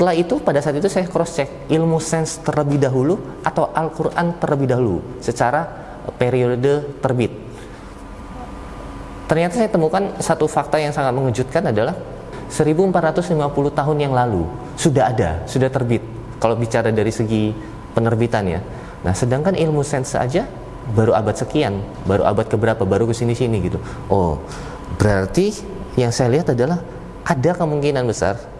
setelah itu pada saat itu saya cross check ilmu sains terlebih dahulu atau Al-Quran terlebih dahulu secara periode terbit. Ternyata saya temukan satu fakta yang sangat mengejutkan adalah 1450 tahun yang lalu sudah ada, sudah terbit kalau bicara dari segi penerbitan ya. Nah sedangkan ilmu sains saja baru abad sekian baru abad keberapa baru ke sini sini gitu. Oh berarti yang saya lihat adalah ada kemungkinan besar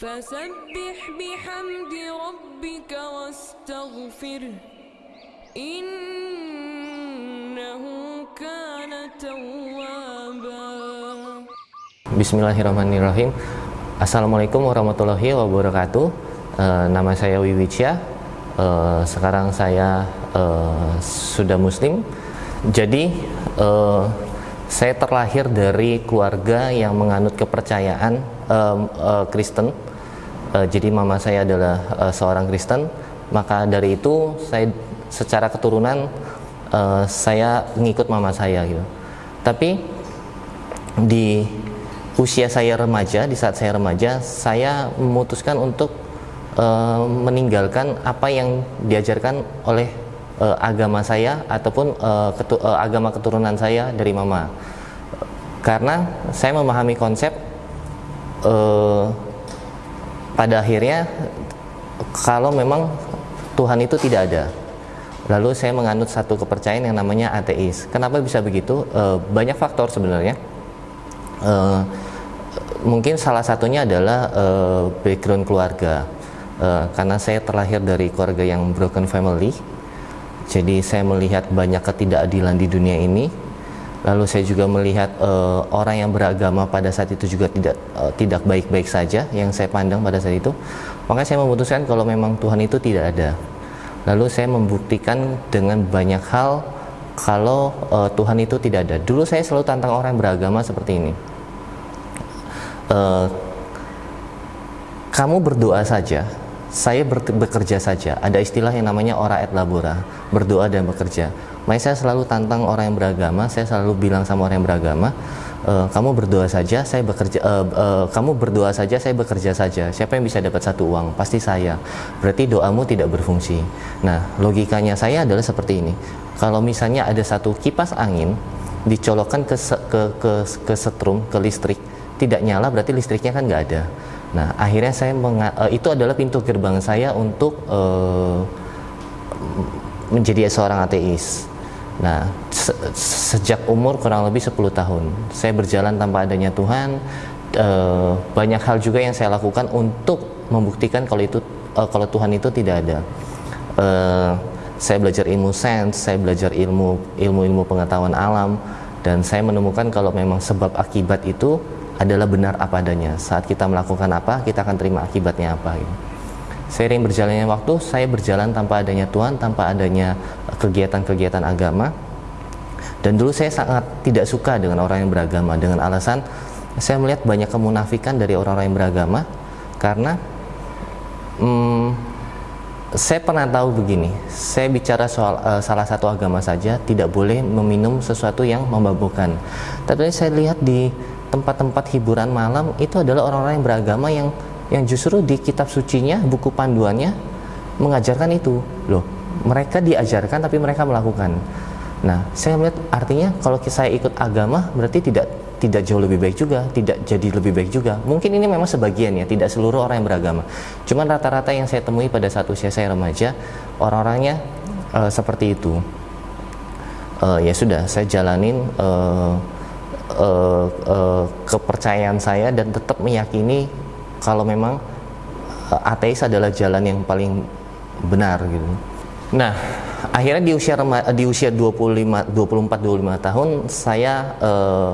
فسبح بحمد ربك واستغفره إنه كان توابا Bismillahirrahmanirrahim Assalamualaikum warahmatullahi wabarakatuh uh, Nama saya Wiwicia uh, Sekarang saya uh, sudah muslim jadi uh, saya terlahir dari keluarga yang menganut kepercayaan uh, uh, Kristen. Uh, jadi mama saya adalah uh, seorang Kristen. Maka dari itu saya secara keturunan uh, saya ngikut mama saya gitu. Tapi di usia saya remaja, di saat saya remaja, saya memutuskan untuk uh, meninggalkan apa yang diajarkan oleh uh, agama saya ataupun uh, ketu uh, agama keturunan saya dari mama karena saya memahami konsep uh, pada akhirnya kalau memang Tuhan itu tidak ada lalu saya menganut satu kepercayaan yang namanya ateis. Kenapa bisa begitu? Uh, banyak faktor sebenarnya. Uh, mungkin salah satunya adalah uh, background keluarga. Uh, karena saya terlahir dari keluarga yang broken family jadi saya melihat banyak ketidakadilan di dunia ini. Lalu saya juga melihat uh, orang yang beragama pada saat itu juga tidak uh, tidak baik-baik saja yang saya pandang pada saat itu. Maka saya memutuskan kalau memang Tuhan itu tidak ada. Lalu saya membuktikan dengan banyak hal kalau uh, Tuhan itu tidak ada. Dulu saya selalu tantang orang yang beragama seperti ini. Uh, kamu berdoa saja, saya bekerja saja. Ada istilah yang namanya ora et labora, berdoa dan bekerja. Makanya saya selalu tantang orang yang beragama, saya selalu bilang sama orang yang beragama, e, kamu berdoa saja, saya bekerja. E, e, kamu berdoa saja, saya bekerja saja. Siapa yang bisa dapat satu uang? Pasti saya. Berarti doamu tidak berfungsi. Nah, logikanya saya adalah seperti ini. Kalau misalnya ada satu kipas angin dicolokkan ke ke ke, ke setrum, ke listrik, tidak nyala, berarti listriknya kan nggak ada Nah, akhirnya saya uh, itu adalah pintu gerbang saya untuk uh, menjadi seorang ateis. Nah, se sejak umur kurang lebih 10 tahun, saya berjalan tanpa adanya Tuhan. Uh, banyak hal juga yang saya lakukan untuk membuktikan kalau itu uh, kalau Tuhan itu tidak ada. Uh, saya belajar ilmu sains, saya belajar ilmu ilmu-ilmu pengetahuan alam dan saya menemukan kalau memang sebab akibat itu adalah benar apa adanya. Saat kita melakukan apa, kita akan terima akibatnya apa. Gitu. Seiring berjalannya waktu, saya berjalan tanpa adanya Tuhan, tanpa adanya kegiatan-kegiatan agama. Dan dulu saya sangat tidak suka dengan orang yang beragama dengan alasan saya melihat banyak kemunafikan dari orang-orang yang beragama karena hmm, saya pernah tahu begini, saya bicara soal uh, salah satu agama saja tidak boleh meminum sesuatu yang memabukkan. Tapi saya lihat di tempat-tempat hiburan malam itu adalah orang-orang yang beragama yang yang justru di kitab sucinya buku panduannya mengajarkan itu. Loh mereka diajarkan tapi mereka melakukan. Nah saya melihat artinya kalau saya ikut agama berarti tidak tidak jauh lebih baik juga tidak jadi lebih baik juga. Mungkin ini memang sebagian ya tidak seluruh orang yang beragama. Cuman rata-rata yang saya temui pada satu usia saya remaja orang-orangnya uh, seperti itu. Uh, ya sudah saya jalanin uh, uh, uh, kepercayaan saya dan tetap meyakini kalau memang uh, ateis adalah jalan yang paling benar gitu. Nah, akhirnya di usia di usia 25 24 25 tahun saya uh,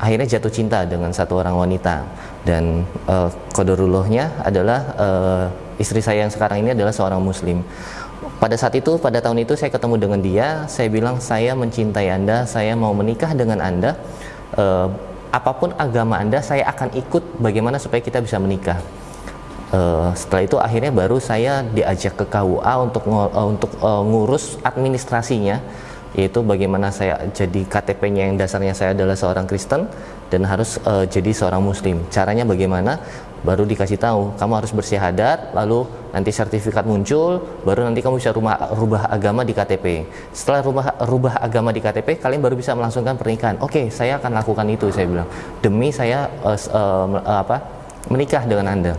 akhirnya jatuh cinta dengan satu orang wanita. Dan uh, kodorullahnya adalah uh, istri saya yang sekarang ini adalah seorang muslim. Pada saat itu pada tahun itu saya ketemu dengan dia saya bilang saya mencintai anda saya mau menikah dengan anda uh, apa pun agama anda saya akan ikut bagaimana supaya kita bisa menikah Uh, setelah itu akhirnya baru saya diajak ke KUA untuk uh, untuk uh, ngurus administrasinya yaitu bagaimana saya jadi KTP-nya yang dasarnya saya adalah seorang Kristen dan harus uh, jadi seorang Muslim. Caranya bagaimana? Baru dikasih tahu, kamu harus bersyahadat, lalu nanti sertifikat muncul, baru nanti kamu bisa rumah, rubah agama di KTP. Setelah rubah rubah agama di KTP, kalian baru bisa melangsungkan pernikahan. Oke, okay, saya akan lakukan itu, saya bilang. Demi saya uh, uh, apa? menikah dengan Anda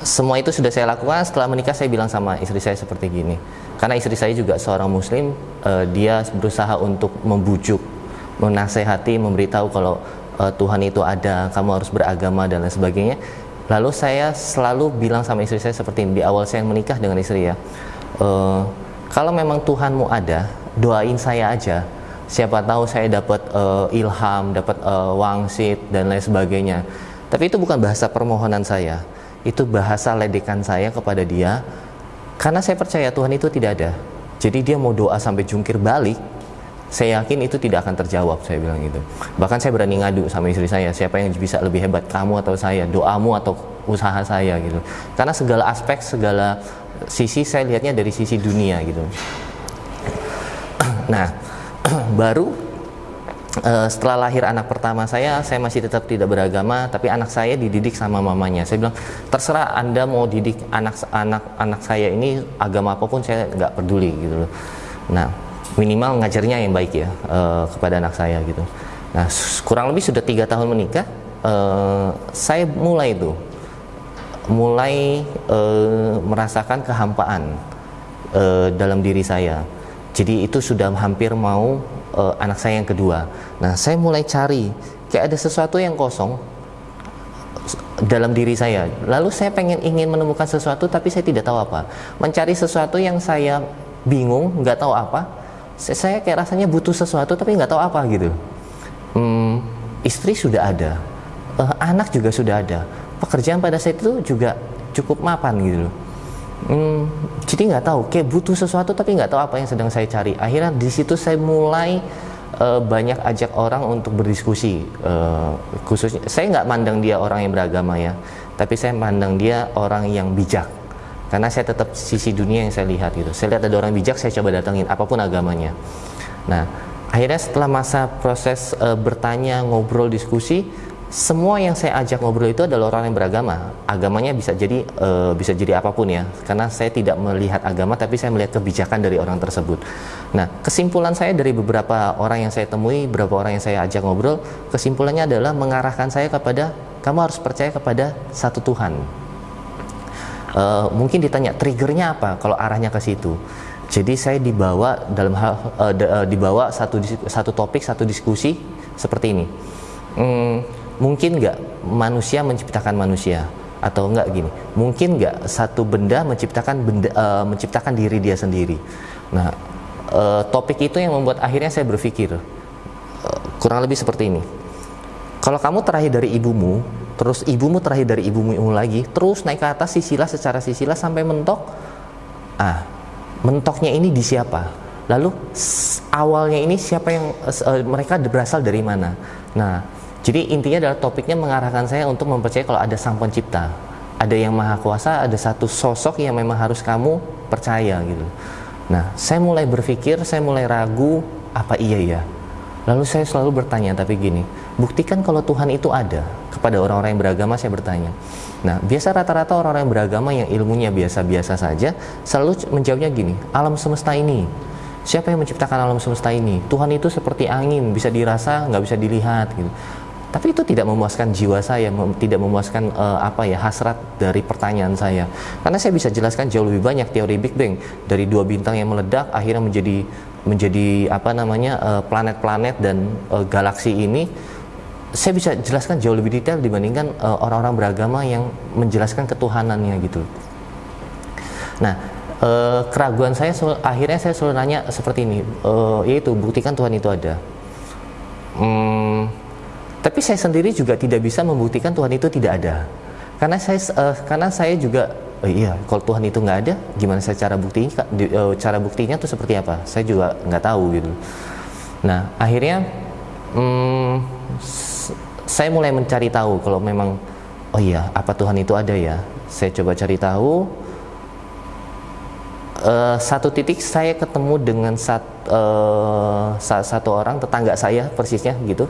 semua itu sudah saya lakukan setelah menikah saya bilang sama istri saya seperti gini karena istri saya juga seorang muslim uh, dia berusaha untuk membujuk menasehati memberitahu kalau uh, Tuhan itu ada kamu harus beragama dan lain sebagainya. Lalu saya selalu bilang sama istri saya seperti ini. Di awal saya menikah dengan istri ya. Uh, kalau memang Tuhanmu ada doain saya aja. Siapa tahu saya dapat uh, ilham dapat uh, wangsit dan lain sebagainya. Tapi itu bukan bahasa permohonan saya. Itu bahasa ledekan saya kepada dia. Karena saya percaya Tuhan itu tidak ada. Jadi dia mau doa sampai jungkir balik saya yakin itu tidak akan terjawab saya bilang gitu bahkan saya berani ngadu sama istri saya siapa yang bisa lebih hebat kamu atau saya doamu atau usaha saya gitu karena segala aspek segala sisi saya lihatnya dari sisi dunia gitu nah baru uh, setelah lahir anak pertama saya, saya masih tetap tidak beragama, tapi anak saya dididik sama mamanya. Saya bilang, terserah anda mau didik anak-anak anak saya ini agama apa pun saya nggak peduli gitu loh. Nah, minimal ngajarnya yang baik ya uh, kepada anak saya gitu. Nah, kurang lebih sudah tiga tahun menikah, uh, saya mulai itu, mulai uh, merasakan kehampaan uh, dalam diri saya. Jadi itu sudah hampir mau uh, anak saya yang kedua. Nah, saya mulai cari kayak ada sesuatu yang kosong dalam diri saya. Lalu saya pengen ingin menemukan sesuatu tapi saya tidak tahu apa. Mencari sesuatu yang saya bingung, nggak tahu apa. Saya kayak rasanya butuh sesuatu tapi nggak tahu apa gitu. Hmm, istri sudah ada, uh, anak juga sudah ada. Pekerjaan pada saat itu juga cukup mapan gitu hmm, jadi nggak tahu kayak butuh sesuatu tapi nggak tahu apa yang sedang saya cari akhirnya di situ saya mulai uh, banyak ajak orang untuk berdiskusi uh, khususnya saya nggak mandang dia orang yang beragama ya tapi saya mandang dia orang yang bijak karena saya tetap sisi dunia yang saya lihat gitu saya lihat ada orang bijak saya coba datangin apa pun agamanya nah akhirnya setelah masa proses uh, bertanya ngobrol diskusi semua yang saya ajak ngobrol itu adalah orang yang beragama. Agamanya bisa jadi e, bisa jadi apa pun ya. Karena saya tidak melihat agama tapi saya melihat kebijakan dari orang tersebut. Nah, kesimpulan saya dari beberapa orang yang saya temui, beberapa orang yang saya ajak ngobrol, kesimpulannya adalah mengarahkan saya kepada kamu harus percaya kepada satu Tuhan. E, mungkin ditanya triggernya apa kalau arahnya ke situ. Jadi saya dibawa dalam hal e, dibawa satu satu topik, satu diskusi seperti ini. Hmm, mungkin nggak manusia menciptakan manusia atau enggak gini mungkin nggak satu benda menciptakan benda uh, menciptakan diri dia sendiri nah uh, topik itu yang membuat akhirnya saya berpikir uh, kurang lebih seperti ini kalau kamu terakhir dari ibumu terus ibumu terakhir dari ibumu lagi terus naik ke atas sisilah secara sisilah sampai mentok ah mentoknya ini di siapa lalu awalnya ini siapa yang uh, mereka berasal dari mana nah jadi intinya adalah topiknya mengarahkan saya untuk mempercayai kalau ada sang pencipta. Ada yang maha kuasa, ada satu sosok yang memang harus kamu percaya gitu. Nah, saya mulai berpikir, saya mulai ragu, apa iya ya? Lalu saya selalu bertanya, tapi gini, buktikan kalau Tuhan itu ada. Kepada orang-orang yang beragama saya bertanya. Nah, biasa rata-rata orang-orang yang beragama yang ilmunya biasa-biasa saja, selalu menjawabnya gini, alam semesta ini, siapa yang menciptakan alam semesta ini? Tuhan itu seperti angin, bisa dirasa, nggak bisa dilihat gitu tapi itu tidak memuaskan jiwa saya tidak memuaskan uh, apa ya hasrat dari pertanyaan saya karena saya bisa jelaskan jauh lebih banyak teori Big Bang dari dua bintang yang meledak akhirnya menjadi menjadi apa namanya eh, planet-planet uh, dan uh, galaksi ini saya bisa jelaskan jauh lebih detail dibandingkan orang-orang uh, beragama yang menjelaskan ketuhanannya gitu. Nah uh, keraguan saya akhirnya saya selalu nanya seperti ini uh, yaitu buktikan Tuhan itu ada. Hmm, tapi saya sendiri juga tidak bisa membuktikan Tuhan itu tidak ada. Karena saya uh, karena saya juga oh iya kalau Tuhan itu nggak ada gimana saya cara buktinya cara buktinya tuh seperti apa? Saya juga nggak tahu gitu. Nah akhirnya hmm, saya mulai mencari tahu kalau memang oh iya apa Tuhan itu ada ya? Saya coba cari tahu. Uh, satu titik saya ketemu dengan sat, uh, satu orang tetangga saya persisnya gitu.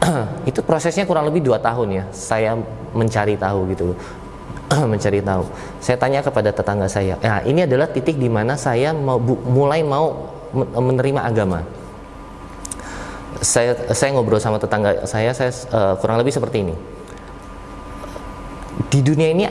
Itu prosesnya kurang lebih dua tahun ya saya mencari tahu gitu. Mencari tahu. Saya tanya kepada tetangga saya nah ini adalah titik di mana saya mau mulai mau menerima agama saya saya ngobrol sama tetangga saya saya uh, kurang lebih seperti ini. Di dunia ini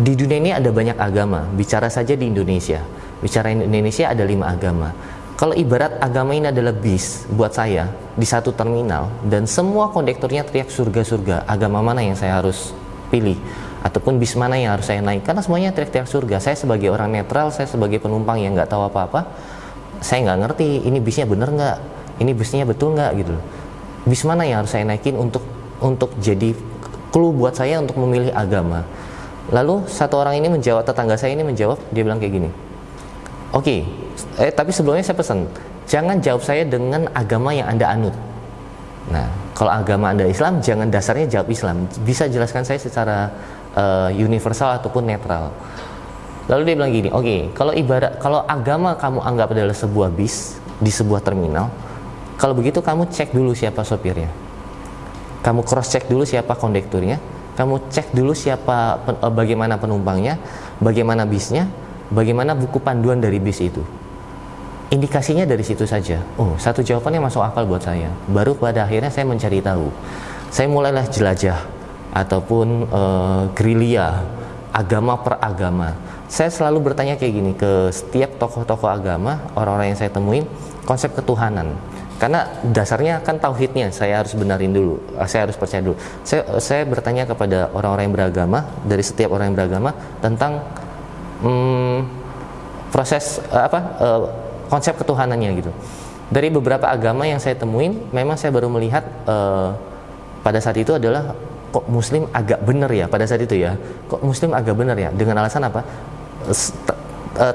di dunia ini ada banyak agama. Bicara saja di Indonesia. Bicara Indonesia ada lima agama. Kalau ibarat agama ini adalah bis buat saya di satu terminal dan semua kondekturnya teriak surga-surga, agama mana yang saya harus pilih? Ataupun bis mana yang harus saya naik? Karena semuanya teriak-teriak surga. Saya sebagai orang netral, saya sebagai penumpang yang nggak tahu apa-apa, saya nggak ngerti ini bisnya bener nggak, ini bisnya betul nggak gitu. Bis mana yang harus saya naikin untuk untuk jadi clue buat saya untuk memilih agama. Lalu satu orang ini menjawab tetangga saya ini menjawab dia bilang kayak gini. Oke, okay, eh tapi sebelumnya saya pesan, jangan jawab saya dengan agama yang Anda anut. Nah, kalau agama Anda Islam, jangan dasarnya jawab Islam. Bisa jelaskan saya secara uh, universal ataupun netral. Lalu dia bilang gini, oke, okay, kalau ibarat kalau agama kamu anggap adalah sebuah bis di sebuah terminal, kalau begitu kamu cek dulu siapa sopirnya. Kamu cross check dulu siapa kondekturnya, kamu cek dulu siapa uh, bagaimana penumpangnya, bagaimana bisnya, bagaimana buku panduan dari bis itu. Indikasinya dari situ saja. Oh satu jawabannya masuk akal buat saya. Baru pada akhirnya saya mencari tahu. Saya mulailah jelajah ataupun uh, gerilya agama per agama. Saya selalu bertanya kayak gini ke setiap tokoh-tokoh agama orang-orang yang saya temuin konsep ketuhanan karena dasarnya kan tauhidnya saya harus benarin dulu saya harus percaya dulu saya, saya bertanya kepada orang-orang yang beragama dari setiap orang yang beragama tentang hmm, proses uh, apa uh, konsep ketuhanannya gitu. Dari beberapa agama yang saya temuin, memang saya baru melihat uh, pada saat itu adalah kok Muslim agak benar ya pada saat itu ya. Kok Muslim agak benar ya? Dengan alasan apa?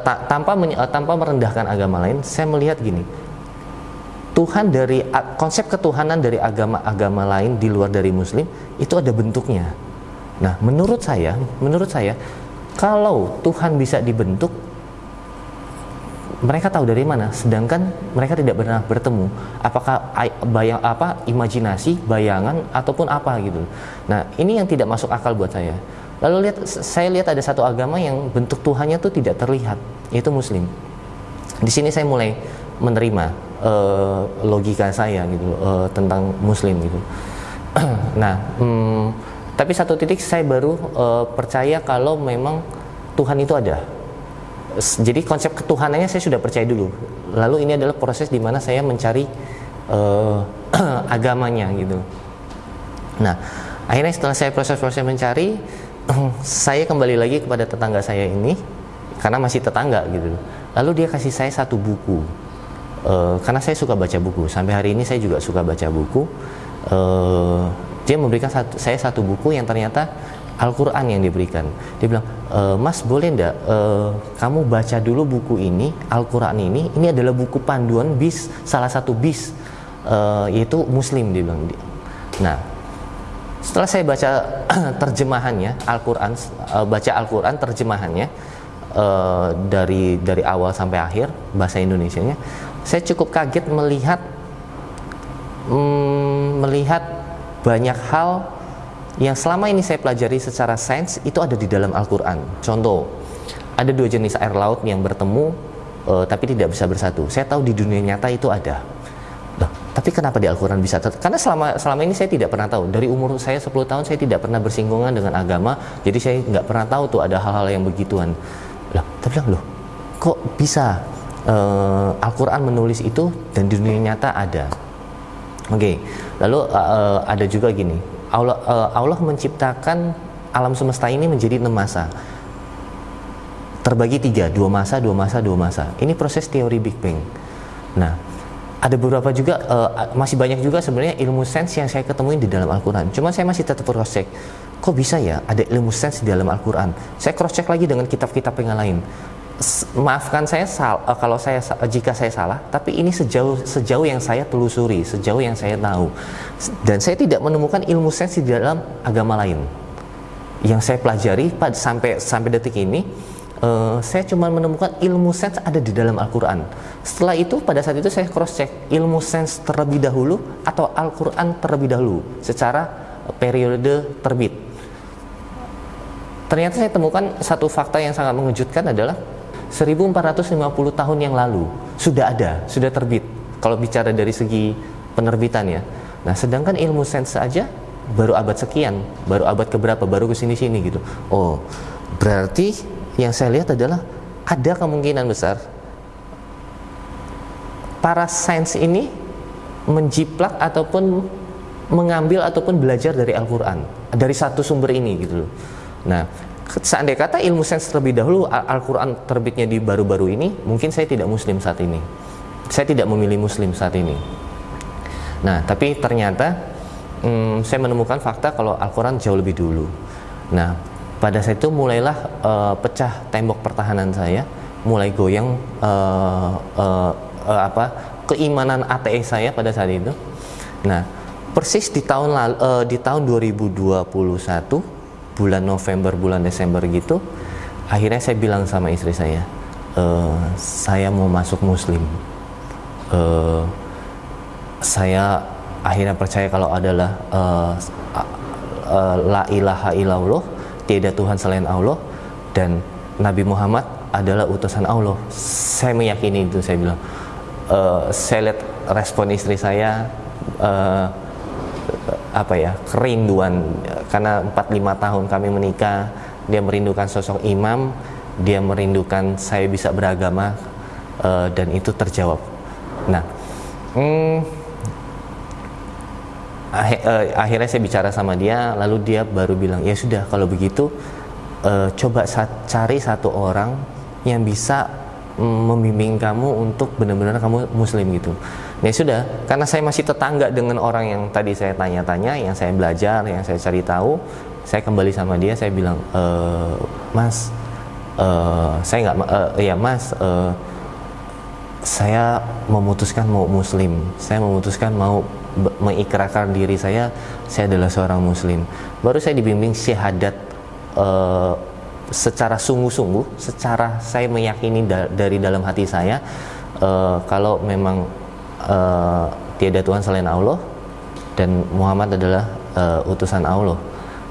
Tanpa tanpa merendahkan agama lain, saya melihat gini. Tuhan dari konsep ketuhanan dari agama-agama lain di luar dari Muslim itu ada bentuknya. Nah, menurut saya, menurut saya kalau Tuhan bisa dibentuk, mereka tahu dari mana, sedangkan mereka tidak pernah bertemu. Apakah bayang apa imajinasi, bayangan ataupun apa gitu. Nah, ini yang tidak masuk akal buat saya. Lalu lihat saya lihat ada satu agama yang bentuk Tuhannya tuh tidak terlihat, yaitu Muslim. Di sini saya mulai menerima uh, logika saya gitu uh, tentang Muslim gitu. nah, hmm, tapi satu titik saya baru uh, percaya kalau memang Tuhan itu ada. Jadi konsep ketuhanannya saya sudah percaya dulu. Lalu ini adalah proses di mana saya mencari uh, agamanya gitu. Nah, akhirnya setelah saya proses-proses mencari, saya kembali lagi kepada tetangga saya ini karena masih tetangga gitu. Lalu dia kasih saya satu buku. Uh, karena saya suka baca buku. Sampai hari ini saya juga suka baca buku. Uh, dia memberikan satu, saya satu buku yang ternyata Al-Quran yang diberikan. Dia bilang, e, Mas boleh ndak e, kamu baca dulu buku ini, Al-Quran ini, ini adalah buku panduan bis, salah satu bis, e, yaitu Muslim dia bilang. Nah, setelah saya baca terjemahannya Al-Quran, e, baca Al-Quran terjemahannya e, dari dari awal sampai akhir bahasa Indonesia-nya, saya cukup kaget melihat mm, melihat banyak hal yang selama ini saya pelajari secara sains itu ada di dalam Al-Quran. Contoh, ada dua jenis air laut yang bertemu uh, tapi tidak bisa bersatu. Saya tahu di dunia nyata itu ada. Loh, tapi kenapa di Al-Quran bisa? Karena selama selama ini saya tidak pernah tahu. Dari umur saya 10 tahun saya tidak pernah bersinggungan dengan agama, jadi saya nggak pernah tahu tuh ada hal-hal yang begituan. Loh, tapi loh, kok bisa uh, Al-Quran menulis itu dan di dunia nyata ada? Oke, okay. lalu uh, ada juga gini, Allah, uh, Allah menciptakan alam semesta ini menjadi enam masa. terbagi tiga, dua masa, dua masa, dua masa. Ini proses teori Big Bang. Nah, ada beberapa juga uh, masih banyak juga sebenarnya ilmu sains yang saya ketemuin di dalam Al-Qur'an. Cuma saya masih tetap cross check. Kok bisa ya ada ilmu sains di dalam Al-Qur'an? Saya cross check lagi dengan kitab-kitab yang lain. Maafkan saya sal, uh, kalau saya jika saya salah, tapi ini sejauh sejauh yang saya telusuri, sejauh yang saya tahu. Dan saya tidak menemukan ilmu sains di dalam agama lain. Yang saya pelajari sampai sampai detik ini uh, saya cuma menemukan ilmu sains ada di dalam Al-Quran. Setelah itu pada saat itu saya cross check ilmu sains terlebih dahulu atau Al-Quran terlebih dahulu secara periode terbit. Ternyata saya temukan satu fakta yang sangat mengejutkan adalah 1450 tahun yang lalu sudah ada, sudah terbit. Kalau bicara dari segi penerbitan ya. Nah, sedangkan ilmu sains saja baru abad sekian, baru abad keberapa, baru ke sini-sini gitu. Oh, berarti yang saya lihat adalah ada kemungkinan besar para sains ini menjiplak ataupun mengambil ataupun belajar dari Al-Quran dari satu sumber ini gitu loh. Nah, seandainya kata ilmu sains terlebih dahulu Al-Quran terbitnya di baru-baru ini, mungkin saya tidak Muslim saat ini. Saya tidak memilih Muslim saat ini. Nah, tapi ternyata hmm, saya menemukan fakta kalau Al-Quran jauh lebih dulu. Nah, pada saat itu mulailah uh, pecah tembok pertahanan saya mulai goyang uh, uh, uh, apa keimanan ATE saya pada saat itu nah persis di tahun lalu, uh, di tahun 2021 bulan November bulan Desember gitu akhirnya saya bilang sama istri saya uh, saya mau masuk Muslim uh, saya akhirnya percaya kalau adalah uh, uh, la ilaha illallah tiada Tuhan selain Allah dan Nabi Muhammad adalah utusan Allah. Saya meyakini itu saya bilang. Uh, saya lihat respon istri saya uh, apa ya kerinduan karena 4-5 tahun kami menikah dia merindukan sosok imam dia merindukan saya bisa beragama uh, dan itu terjawab. Nah hmm, uh, akhirnya saya bicara sama dia lalu dia baru bilang ya sudah kalau begitu uh, coba sa cari satu orang yang bisa mm, membimbing kamu untuk benar-benar kamu muslim gitu ya sudah karena saya masih tetangga dengan orang yang tadi saya tanya-tanya yang saya belajar yang saya cari tahu saya kembali sama dia saya bilang e, mas uh, saya nggak uh, ya mas uh, saya memutuskan mau muslim. Saya memutuskan mau mengikrarkan diri saya saya adalah seorang muslim. Baru saya dibimbing syahadat uh, secara sungguh-sungguh secara saya meyakini da dari dalam hati saya uh, kalau memang uh, tiada Tuhan selain Allah dan Muhammad adalah uh, utusan Allah.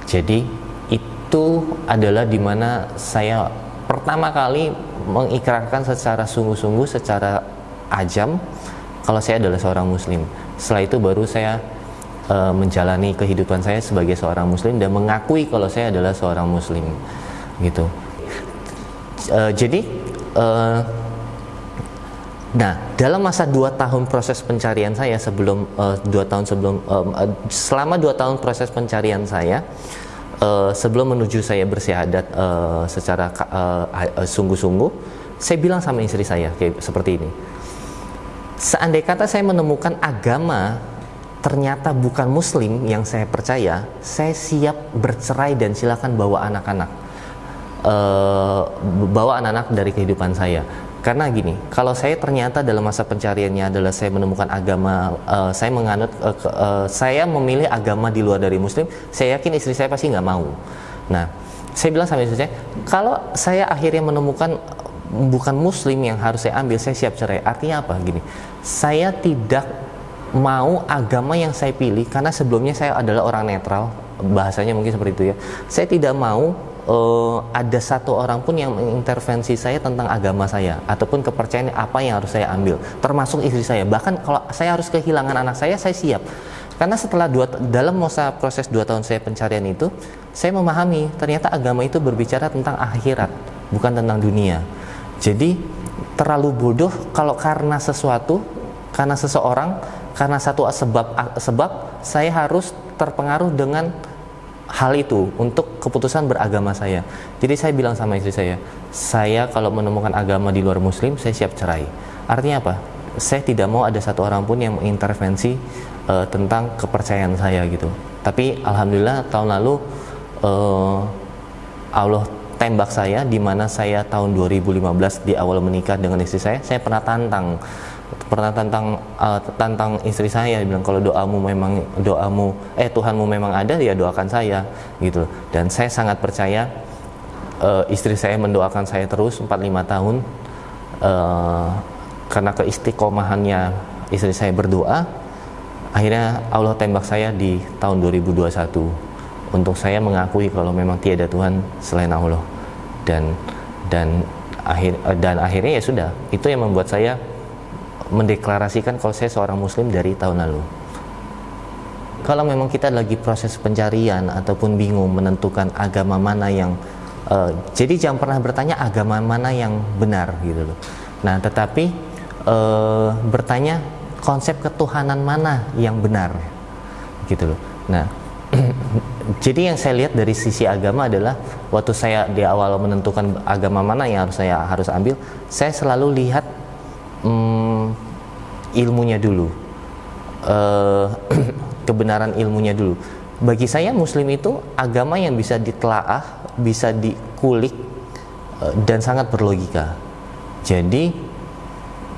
Jadi itu adalah di mana saya pertama kali mengikrarkan secara sungguh-sungguh secara ajam kalau saya adalah seorang muslim. Setelah itu baru saya uh, menjalani kehidupan saya sebagai seorang muslim dan mengakui kalau saya adalah seorang muslim gitu. Uh, jadi uh, nah dalam masa dua tahun proses pencarian saya sebelum uh, dua tahun sebelum uh, selama dua tahun proses pencarian saya uh, sebelum menuju saya bersyahadat uh, secara sungguh-sungguh uh, saya bilang sama istri saya kayak seperti ini. Seandainya kata saya menemukan agama ternyata bukan muslim yang saya percaya saya siap bercerai dan silakan bawa anak-anak. Uh, bawa anak-anak dari kehidupan saya karena gini kalau saya ternyata dalam masa pencariannya adalah saya menemukan agama uh, saya menganut uh, uh, saya memilih agama di luar dari muslim saya yakin istri saya pasti nggak mau. Nah saya bilang sama istri saya kalau saya akhirnya menemukan bukan muslim yang harus saya ambil saya siap cerai. Artinya apa? Gini saya tidak mau agama yang saya pilih karena sebelumnya saya adalah orang netral bahasanya mungkin seperti itu ya. Saya tidak mau uh, ada satu orang pun yang mengintervensi saya tentang agama saya ataupun kepercayaan apa yang harus saya ambil termasuk istri saya. Bahkan kalau saya harus kehilangan anak saya saya siap. Karena setelah dua, dalam masa proses dua tahun saya pencarian itu saya memahami ternyata agama itu berbicara tentang akhirat bukan tentang dunia. Jadi terlalu bodoh kalau karena sesuatu, karena seseorang, karena satu sebab sebab saya harus terpengaruh dengan hal itu untuk keputusan beragama saya. Jadi saya bilang sama istri saya, saya kalau menemukan agama di luar muslim, saya siap cerai. Artinya apa? Saya tidak mau ada satu orang pun yang mengintervensi uh, tentang kepercayaan saya gitu. Tapi alhamdulillah tahun lalu uh, Allah tembak saya di mana saya tahun 2015 di awal menikah dengan istri saya, saya pernah tantang pernah tantang uh, tantang istri saya bilang kalau doamu memang doamu eh Tuhanmu memang ada ya doakan saya gitu dan saya sangat percaya uh, istri saya mendoakan saya terus 4-5 tahun uh, karena keistiqomahannya istri saya berdoa akhirnya Allah tembak saya di tahun 2021 untuk saya mengakui kalau memang tiada Tuhan selain Allah. Dan dan akhir dan akhirnya ya sudah itu yang membuat saya mendeklarasikan kalau saya seorang muslim dari tahun lalu. Kalau memang kita lagi proses pencarian ataupun bingung menentukan agama mana yang uh, jadi jangan pernah bertanya agama mana yang benar gitu loh. Nah tetapi uh, bertanya konsep ketuhanan mana yang benar gitu loh. Nah jadi yang saya lihat dari sisi agama adalah waktu saya di awal menentukan agama mana yang harus saya harus ambil saya selalu lihat hmm, ilmunya dulu. Uh, kebenaran ilmunya dulu. Bagi saya muslim itu agama yang bisa ditelaah bisa dikulik uh, dan sangat berlogika. Jadi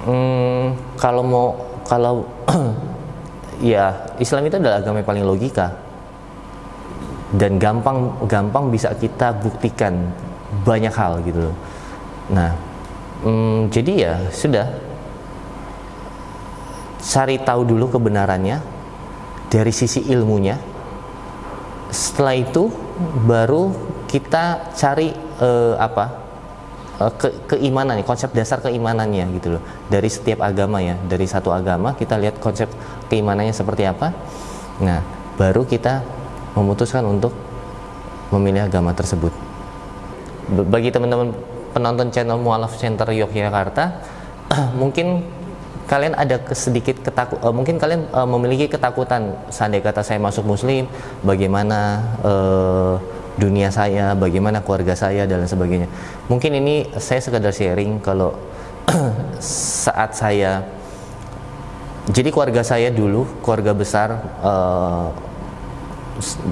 hmm, kalau mau kalau ya Islam itu adalah agama yang paling logika. Dan gampang gampang bisa kita buktikan banyak hal gitu loh. Nah, hmm, jadi ya sudah cari tahu dulu kebenarannya dari sisi ilmunya. Setelah itu baru kita cari uh, apa uh, ke keimanan konsep dasar keimanannya gitu loh. Dari setiap agama ya dari satu agama kita lihat konsep keimanannya seperti apa. Nah baru kita memutuskan untuk memilih agama tersebut. Bagi teman-teman penonton channel Mualaf Center Yogyakarta mungkin kalian ada sedikit ketakut uh, mungkin kalian uh, memiliki ketakutan seandainya kata saya masuk muslim bagaimana uh, dunia saya bagaimana keluarga saya dan sebagainya. Mungkin ini saya sekadar sharing kalau saat saya jadi keluarga saya dulu keluarga besar uh,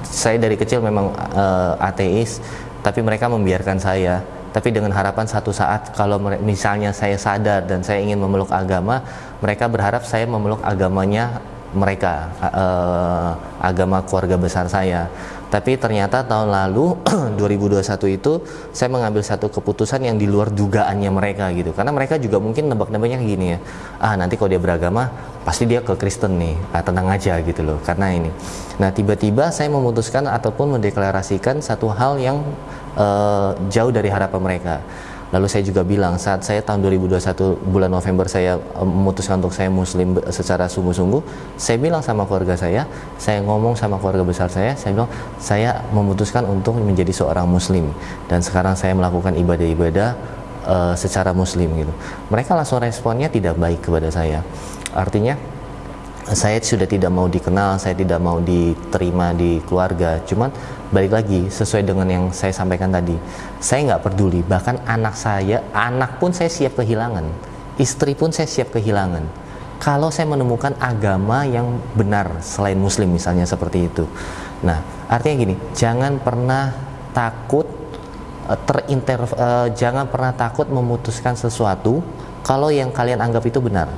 saya dari kecil memang uh, ateis tapi mereka membiarkan saya tapi dengan harapan satu saat kalau misalnya saya sadar dan saya ingin memeluk agama mereka berharap saya memeluk agamanya mereka uh, agama keluarga besar saya. Tapi ternyata tahun lalu 2021 itu saya mengambil satu keputusan yang di luar dugaannya mereka gitu. Karena mereka juga mungkin nebak-nebaknya gini ya ah nanti kalau dia beragama pasti dia ke Kristen nih. Ah, tenang aja gitu loh karena ini. Nah tiba-tiba saya memutuskan ataupun mendeklarasikan satu hal yang uh, jauh dari harapan mereka. Lalu saya juga bilang saat saya tahun 2021 bulan November saya uh, memutuskan untuk saya muslim secara sungguh-sungguh, saya bilang sama keluarga saya, saya ngomong sama keluarga besar saya, saya bilang saya memutuskan untuk menjadi seorang muslim dan sekarang saya melakukan ibadah-ibadah uh, secara muslim gitu. Mereka langsung responnya tidak baik kepada saya. Artinya saya sudah tidak mau dikenal, saya tidak mau diterima di keluarga. Cuman balik lagi sesuai dengan yang saya sampaikan tadi, saya nggak peduli. Bahkan anak saya, anak pun saya siap kehilangan, istri pun saya siap kehilangan. Kalau saya menemukan agama yang benar selain Muslim misalnya seperti itu. Nah, artinya gini, jangan pernah takut eh, terinter, uh, jangan pernah takut memutuskan sesuatu kalau yang kalian anggap itu benar.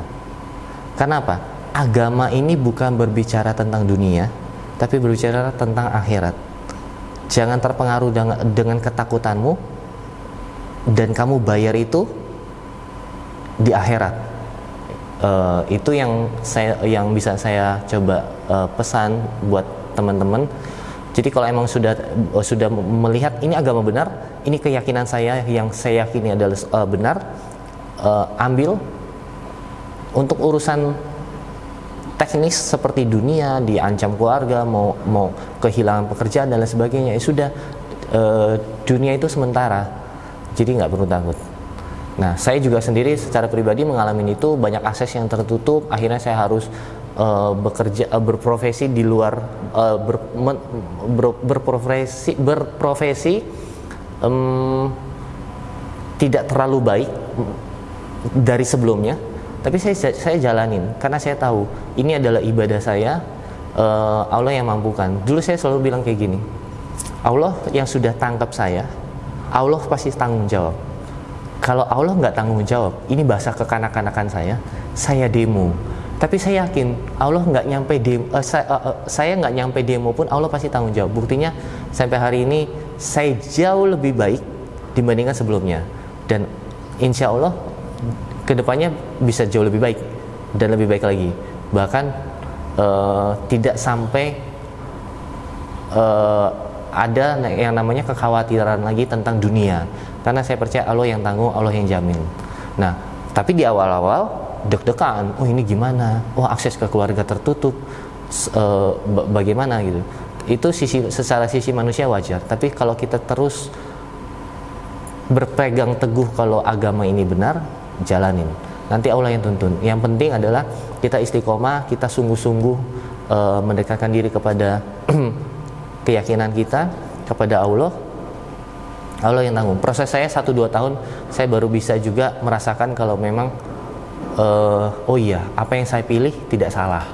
Kenapa? Agama ini bukan berbicara tentang dunia, tapi berbicara tentang akhirat. Jangan terpengaruh dengan, ketakutanmu dan kamu bayar itu di akhirat. Uh, itu yang saya yang bisa saya coba uh, pesan buat teman-teman. Jadi kalau emang sudah uh, sudah melihat ini agama benar, ini keyakinan saya yang saya yakini adalah uh, benar, uh, ambil untuk urusan teknis seperti dunia diancam keluarga mau mau kehilangan pekerjaan dan lain sebagainya ya sudah e, dunia itu sementara. Jadi nggak perlu takut. Nah saya juga sendiri secara pribadi mengalami itu banyak akses yang tertutup akhirnya saya harus uh, bekerja uh, berprofesi di luar uh, ber, men, ber, berprofesi berprofesi tidak terlalu baik dari sebelumnya tapi saya saya jalanin karena saya tahu ini adalah ibadah saya uh, Allah yang mampukan dulu saya selalu bilang kayak gini Allah yang sudah tangkap saya Allah pasti tanggung jawab kalau Allah nggak tanggung jawab, ini bahasa kekanak-kanakan saya, saya demo. Tapi saya yakin Allah nggak nyampe demo, uh, saya, uh, uh, saya nggak nyampe demo pun Allah pasti tanggung jawab. Buktinya sampai hari ini saya jauh lebih baik dibandingkan sebelumnya. Dan insya Allah ke depannya bisa jauh lebih baik dan lebih baik lagi. Bahkan uh, tidak sampai uh, ada yang namanya kekhawatiran lagi tentang dunia. Karena saya percaya Allah yang tanggung Allah yang jamin. Nah tapi di awal-awal deg-degan oh ini gimana? Oh akses ke keluarga tertutup. E, bagaimana? Gitu. Itu sisi secara sisi manusia wajar. Tapi kalau kita terus berpegang teguh kalau agama ini benar jalanin nanti Allah yang tuntun yang penting adalah kita istiqomah kita sungguh-sungguh e, mendekatkan diri kepada keyakinan kita kepada Allah Allah yang tanggung. Proses saya 1-2 tahun saya baru bisa juga merasakan kalau memang uh, oh iya apa yang saya pilih tidak salah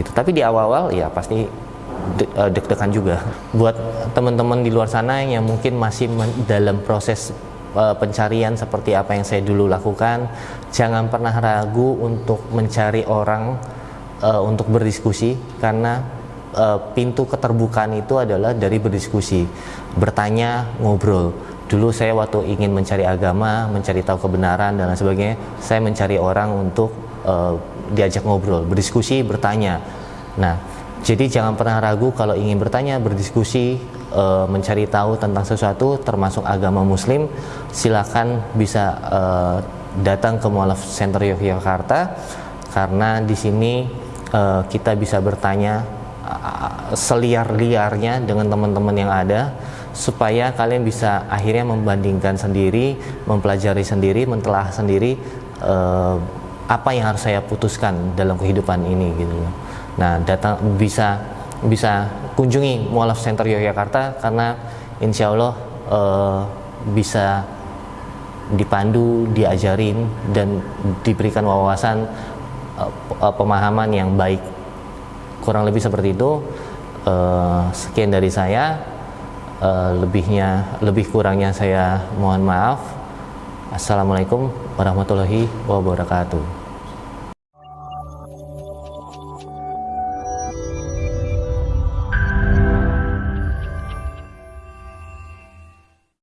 gitu. Tapi di awal-awal ya pasti eh, deg-degan juga. Buat teman-teman di luar sana yang mungkin masih dalam proses uh, pencarian seperti apa yang saya dulu lakukan, jangan pernah ragu untuk mencari orang uh, untuk berdiskusi karena uh, pintu keterbukaan itu adalah dari berdiskusi, bertanya, ngobrol dulu saya waktu ingin mencari agama, mencari tahu kebenaran dan lain sebagainya, saya mencari orang untuk uh, diajak ngobrol, berdiskusi, bertanya. Nah, jadi jangan pernah ragu kalau ingin bertanya, berdiskusi, uh, mencari tahu tentang sesuatu, termasuk agama Muslim, silakan bisa uh, datang ke Mualaf Center Yogyakarta karena di sini uh, kita bisa bertanya seliar-liarnya dengan teman-teman yang ada supaya kalian bisa akhirnya membandingkan sendiri, mempelajari sendiri, mentelah sendiri apa yang harus saya putuskan dalam kehidupan ini gitu. Nah, datang bisa bisa kunjungi Mualaf Center Yogyakarta karena insya Allah uh, bisa dipandu, diajarin dan diberikan wawasan uh, pemahaman yang baik. Kurang lebih seperti itu. Uh, sekian dari saya uh, lebihnya lebih kurangnya saya mohon maaf assalamualaikum warahmatullahi wabarakatuh